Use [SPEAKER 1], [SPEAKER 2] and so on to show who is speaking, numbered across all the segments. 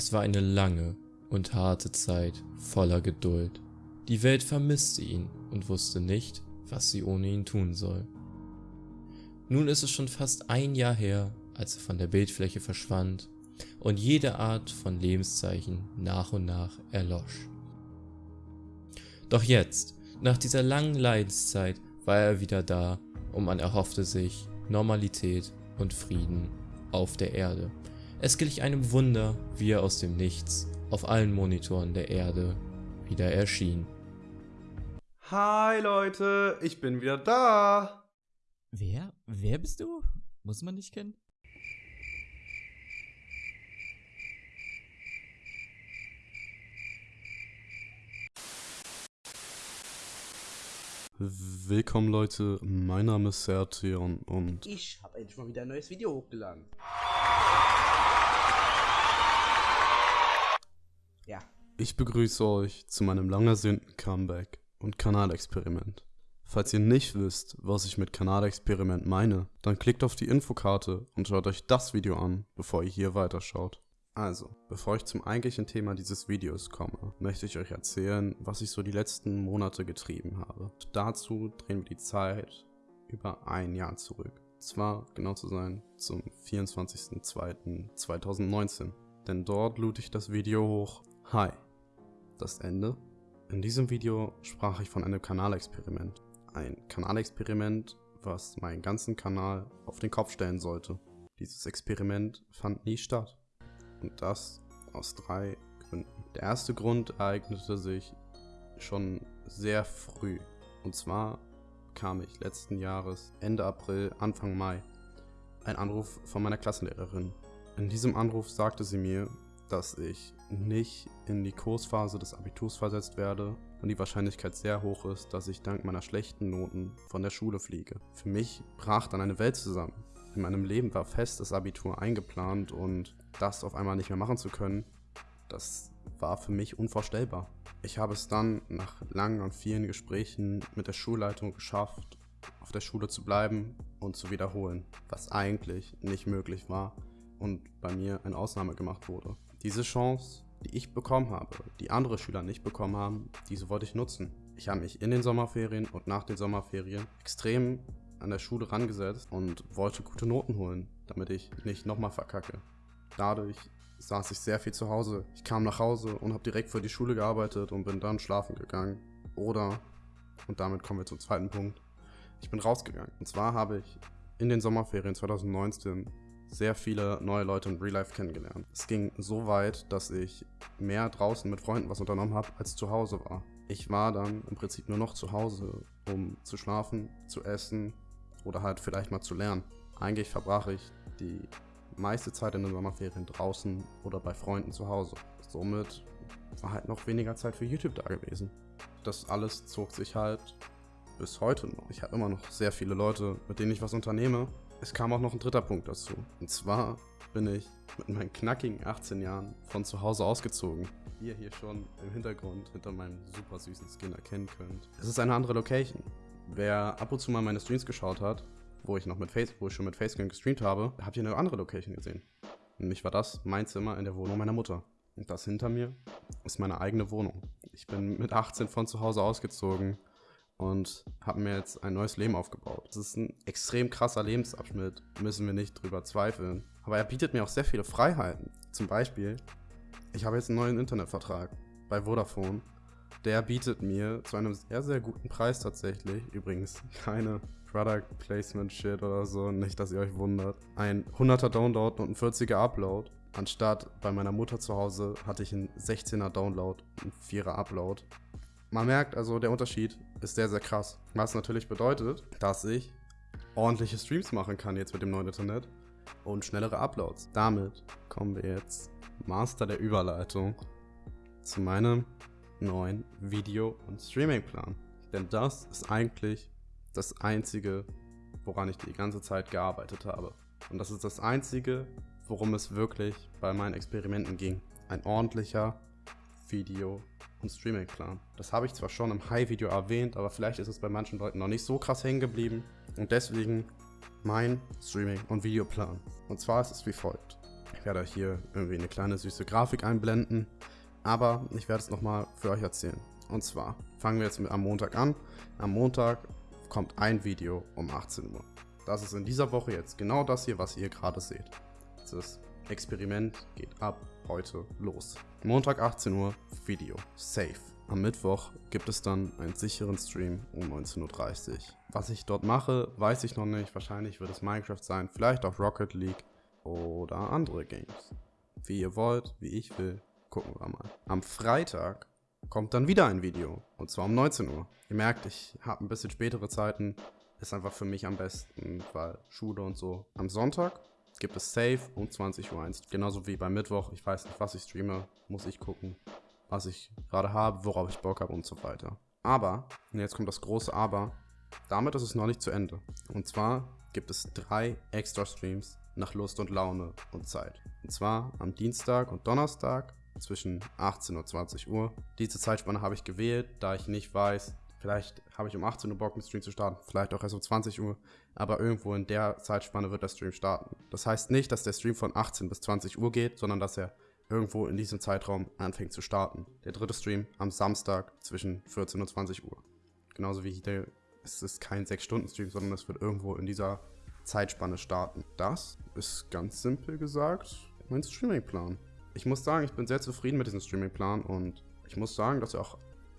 [SPEAKER 1] Es war eine lange und harte Zeit voller Geduld. Die Welt vermisste ihn und wusste nicht, was sie ohne ihn tun soll. Nun ist es schon fast ein Jahr her, als er von der Bildfläche verschwand und jede Art von Lebenszeichen nach und nach erlosch. Doch jetzt, nach dieser langen Leidenszeit, war er wieder da und man erhoffte sich Normalität und Frieden auf der Erde. Es glich einem Wunder, wie er aus dem Nichts auf allen Monitoren der Erde wieder erschien.
[SPEAKER 2] Hi Leute, ich bin wieder da.
[SPEAKER 3] Wer? Wer bist du? Muss man dich kennen?
[SPEAKER 2] Willkommen Leute, mein Name ist Sertion und
[SPEAKER 4] Ich habe endlich mal wieder ein neues Video hochgeladen. Ja,
[SPEAKER 2] ich begrüße euch zu meinem lang ersehnten Comeback und Kanalexperiment. Falls ihr nicht wisst, was ich mit Kanalexperiment meine, dann klickt auf die Infokarte und schaut euch das Video an, bevor ihr hier weiterschaut. Also, bevor ich zum eigentlichen Thema dieses Videos komme, möchte ich euch erzählen, was ich so die letzten Monate getrieben habe. Dazu drehen wir die Zeit über ein Jahr zurück. Zwar, genau zu sein, zum 24.02.2019. Denn dort lud ich das Video hoch. Hi. Das Ende? In diesem Video sprach ich von einem Kanalexperiment. Ein Kanalexperiment, was meinen ganzen Kanal auf den Kopf stellen sollte. Dieses Experiment fand nie statt. Und das aus drei Gründen. Der erste Grund ereignete sich schon sehr früh. Und zwar kam ich letzten Jahres, Ende April, Anfang Mai, ein Anruf von meiner Klassenlehrerin. In diesem Anruf sagte sie mir, dass ich nicht in die Kursphase des Abiturs versetzt werde und die Wahrscheinlichkeit sehr hoch ist, dass ich dank meiner schlechten Noten von der Schule fliege. Für mich brach dann eine Welt zusammen. In meinem Leben war fest das Abitur eingeplant und das auf einmal nicht mehr machen zu können, das war für mich unvorstellbar. Ich habe es dann nach langen und vielen Gesprächen mit der Schulleitung geschafft, auf der Schule zu bleiben und zu wiederholen, was eigentlich nicht möglich war und bei mir eine Ausnahme gemacht wurde. Diese Chance, die ich bekommen habe, die andere Schüler nicht bekommen haben, diese wollte ich nutzen. Ich habe mich in den Sommerferien und nach den Sommerferien extrem an der Schule rangesetzt und wollte gute Noten holen, damit ich nicht nochmal verkacke. Dadurch saß ich sehr viel zu Hause. Ich kam nach Hause und habe direkt für die Schule gearbeitet und bin dann schlafen gegangen. Oder, und damit kommen wir zum zweiten Punkt, ich bin rausgegangen. Und zwar habe ich in den Sommerferien 2019 sehr viele neue Leute in Real Life kennengelernt. Es ging so weit, dass ich mehr draußen mit Freunden was unternommen habe, als zu Hause war. Ich war dann im Prinzip nur noch zu Hause, um zu schlafen, zu essen oder halt vielleicht mal zu lernen. Eigentlich verbrach ich die meiste Zeit in den Sommerferien draußen oder bei Freunden zu Hause. Somit war halt noch weniger Zeit für YouTube da gewesen. Das alles zog sich halt bis heute noch. Ich habe immer noch sehr viele Leute, mit denen ich was unternehme. Es kam auch noch ein dritter Punkt dazu. Und zwar bin ich mit meinen knackigen 18 Jahren von zu Hause ausgezogen. Wie ihr hier schon im Hintergrund hinter meinem super süßen Skin erkennen könnt. Es ist eine andere Location. Wer ab und zu mal meine Streams geschaut hat, wo ich noch mit Face, wo ich schon mit Facecam gestreamt habe, habt ihr eine andere Location gesehen. Nämlich war das mein Zimmer in der Wohnung meiner Mutter. Und das hinter mir ist meine eigene Wohnung. Ich bin mit 18 von zu Hause ausgezogen und habe mir jetzt ein neues Leben aufgebaut. Das ist ein extrem krasser Lebensabschnitt, müssen wir nicht drüber zweifeln. Aber er bietet mir auch sehr viele Freiheiten. Zum Beispiel, ich habe jetzt einen neuen Internetvertrag bei Vodafone. Der bietet mir zu einem sehr, sehr guten Preis tatsächlich, übrigens keine Product Placement Shit oder so, nicht, dass ihr euch wundert. Ein 100er Download und ein 40er Upload. Anstatt bei meiner Mutter zu Hause hatte ich einen 16er Download und 4er Upload. Man merkt also, der Unterschied ist sehr, sehr krass. Was natürlich bedeutet, dass ich ordentliche Streams machen kann jetzt mit dem neuen Internet und schnellere Uploads. Damit kommen wir jetzt Master der Überleitung zu meinem neuen Video- und Streamingplan. Denn das ist eigentlich das Einzige, woran ich die ganze Zeit gearbeitet habe. Und das ist das Einzige, worum es wirklich bei meinen Experimenten ging. Ein ordentlicher Video- und Streaming-Plan. Das habe ich zwar schon im High-Video erwähnt, aber vielleicht ist es bei manchen Leuten noch nicht so krass hängen geblieben. Und deswegen mein Streaming- und Videoplan. Und zwar ist es wie folgt. Ich werde euch hier irgendwie eine kleine süße Grafik einblenden. Aber ich werde es nochmal für euch erzählen. Und zwar fangen wir jetzt mit am Montag an. Am Montag kommt ein Video um 18 Uhr. Das ist in dieser Woche jetzt genau das hier, was ihr gerade seht. Das Experiment geht ab heute los. Montag 18 Uhr, Video. Safe. Am Mittwoch gibt es dann einen sicheren Stream um 19.30 Uhr. Was ich dort mache, weiß ich noch nicht. Wahrscheinlich wird es Minecraft sein, vielleicht auch Rocket League oder andere Games. Wie ihr wollt, wie ich will, gucken wir mal. Am Freitag kommt dann wieder ein Video. Und zwar um 19 Uhr. Ihr merkt, ich habe ein bisschen spätere Zeiten. Ist einfach für mich am besten, weil Schule und so. Am Sonntag gibt es Safe um 20 Uhr 1. Genauso wie beim Mittwoch. Ich weiß nicht, was ich streame. Muss ich gucken, was ich gerade habe, worauf ich Bock habe und so weiter. Aber, und jetzt kommt das große Aber, damit ist es noch nicht zu Ende. Und zwar gibt es drei extra Streams nach Lust und Laune und Zeit. Und zwar am Dienstag und Donnerstag zwischen 18 und 20 Uhr. Diese Zeitspanne habe ich gewählt, da ich nicht weiß, vielleicht habe ich um 18 Uhr Bock mit Stream zu starten, vielleicht auch erst um 20 Uhr, aber irgendwo in der Zeitspanne wird der Stream starten. Das heißt nicht, dass der Stream von 18 bis 20 Uhr geht, sondern dass er irgendwo in diesem Zeitraum anfängt zu starten. Der dritte Stream am Samstag zwischen 14 und 20 Uhr. Genauso wie der, es ist kein 6-Stunden-Stream, sondern es wird irgendwo in dieser Zeitspanne starten. Das ist ganz simpel gesagt mein Streamingplan ich muss sagen, ich bin sehr zufrieden mit diesem Streamingplan und ich muss sagen, dass er auch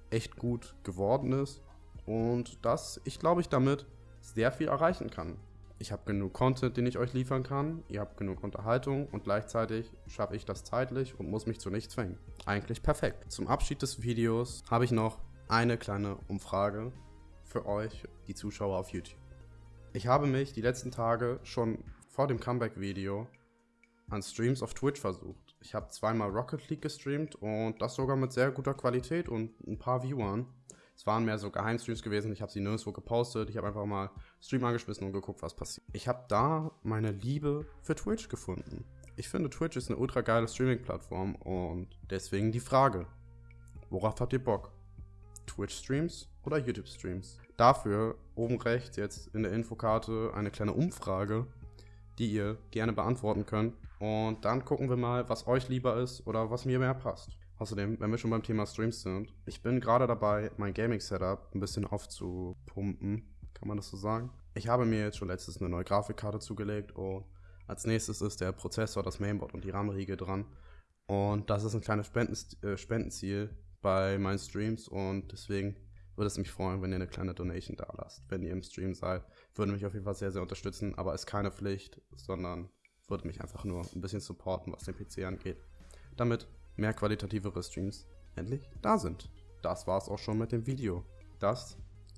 [SPEAKER 2] echt gut geworden ist und dass ich glaube ich damit sehr viel erreichen kann. Ich habe genug Content, den ich euch liefern kann, ihr habt genug Unterhaltung und gleichzeitig schaffe ich das zeitlich und muss mich zu nichts zwingen. Eigentlich perfekt. Zum Abschied des Videos habe ich noch eine kleine Umfrage für euch, die Zuschauer auf YouTube. Ich habe mich die letzten Tage schon vor dem Comeback-Video an Streams auf Twitch versucht. Ich habe zweimal Rocket League gestreamt und das sogar mit sehr guter Qualität und ein paar Viewern. Es waren mehr so Geheimstreams gewesen, ich habe sie nirgendwo gepostet. Ich habe einfach mal Stream angeschmissen und geguckt, was passiert. Ich habe da meine Liebe für Twitch gefunden. Ich finde, Twitch ist eine ultra geile Streaming-Plattform und deswegen die Frage: Worauf habt ihr Bock? Twitch-Streams oder YouTube-Streams? Dafür oben rechts jetzt in der Infokarte eine kleine Umfrage, die ihr gerne beantworten könnt. Und dann gucken wir mal, was euch lieber ist oder was mir mehr passt. Außerdem, wenn wir schon beim Thema Streams sind, ich bin gerade dabei, mein Gaming-Setup ein bisschen aufzupumpen. Kann man das so sagen? Ich habe mir jetzt schon letztes eine neue Grafikkarte zugelegt und als nächstes ist der Prozessor, das Mainboard und die RAM-Riege dran. Und das ist ein kleines äh, Spendenziel bei meinen Streams und deswegen würde es mich freuen, wenn ihr eine kleine Donation da lasst. Wenn ihr im Stream seid, würde mich auf jeden Fall sehr, sehr unterstützen, aber ist keine Pflicht, sondern würde mich einfach nur ein bisschen supporten, was den PC angeht. Damit mehr qualitativere Streams endlich da sind. Das war es auch schon mit dem Video. Das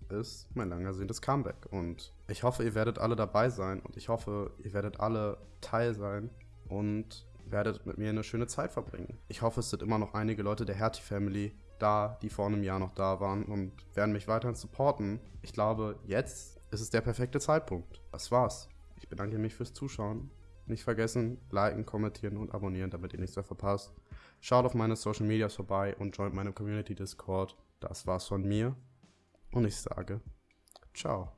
[SPEAKER 2] ist mein lang ersehntes Comeback und ich hoffe, ihr werdet alle dabei sein und ich hoffe, ihr werdet alle Teil sein und werdet mit mir eine schöne Zeit verbringen. Ich hoffe, es sind immer noch einige Leute der Hertie Family da, die vor einem Jahr noch da waren und werden mich weiterhin supporten. Ich glaube, jetzt ist es der perfekte Zeitpunkt. Das war's. Ich bedanke mich fürs Zuschauen. Nicht vergessen, liken, kommentieren und abonnieren, damit ihr nichts mehr verpasst. Schaut auf meine Social Medias vorbei und joint meine Community Discord. Das war's von mir. Und ich sage, ciao.